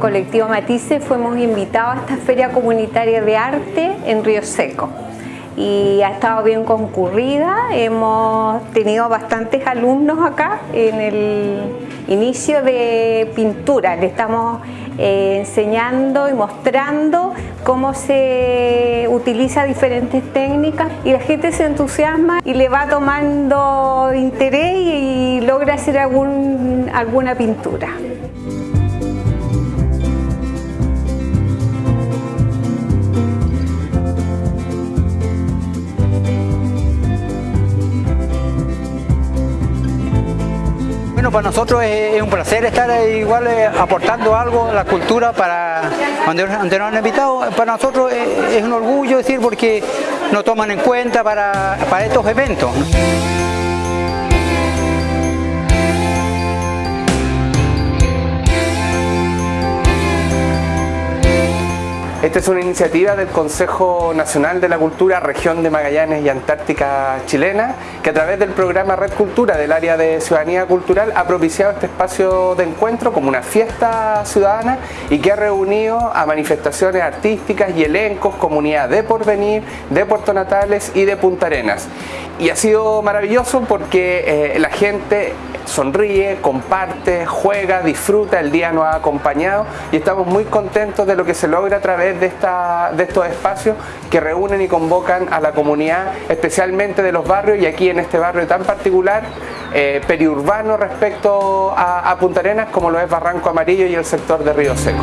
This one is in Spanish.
Colectivo Matisse fuimos invitados a esta feria comunitaria de arte en Río Seco y ha estado bien concurrida, hemos tenido bastantes alumnos acá en el inicio de pintura, le estamos eh, enseñando y mostrando cómo se utiliza diferentes técnicas y la gente se entusiasma y le va tomando interés y logra hacer algún, alguna pintura. Para nosotros es, un placer estar igual eh, aportando algo a la cultura para donde, nos han invitado. Para nosotros es, un orgullo decir porque nos toman en cuenta para, para estos eventos. Esta es una iniciativa del Consejo Nacional de la Cultura Región de Magallanes y Antártica Chilena que a través del programa Red Cultura del área de Ciudadanía Cultural ha propiciado este espacio de encuentro como una fiesta ciudadana y que ha reunido a manifestaciones artísticas y elencos, comunidad de Porvenir, de Puerto Natales y de Punta Arenas. Y ha sido maravilloso porque eh, la gente sonríe, comparte, juega, disfruta, el día nos ha acompañado y estamos muy contentos de lo que se logra a través de, esta, de estos espacios que reúnen y convocan a la comunidad, especialmente de los barrios y aquí en este barrio tan particular, eh, periurbano respecto a, a Punta Arenas como lo es Barranco Amarillo y el sector de Río Seco.